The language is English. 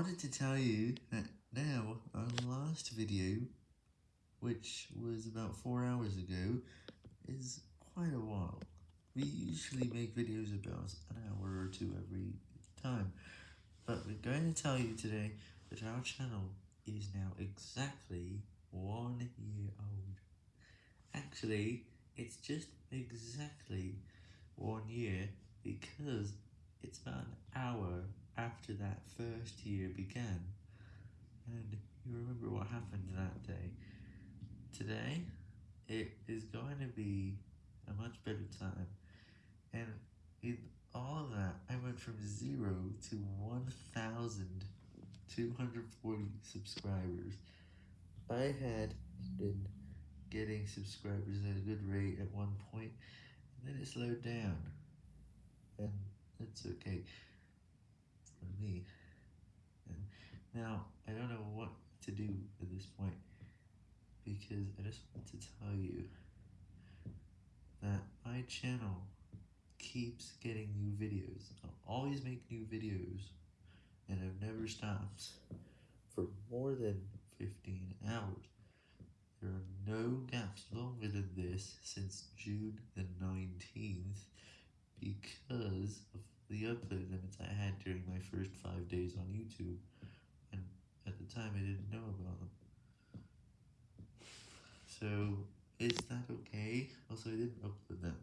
wanted to tell you that now our last video, which was about 4 hours ago, is quite a while. We usually make videos about an hour or two every time, but we're going to tell you today that our channel is now exactly one year old. Actually, it's just exactly one year because it's about an hour after that first year began, and you remember what happened that day. Today, it is going to be a much better time, and in all of that, I went from 0 to 1,240 subscribers. I had been getting subscribers at a good rate at one point, and then it slowed down, and it's okay for me. And now, I don't know what to do at this point, because I just want to tell you that my channel keeps getting new videos. I'll always make new videos, and I've never stopped for more than 15 hours. There are no gaps longer than this since June the 19th because the upload limits I had during my first 5 days on YouTube, and at the time I didn't know about them. So, is that okay? Also, I didn't upload much.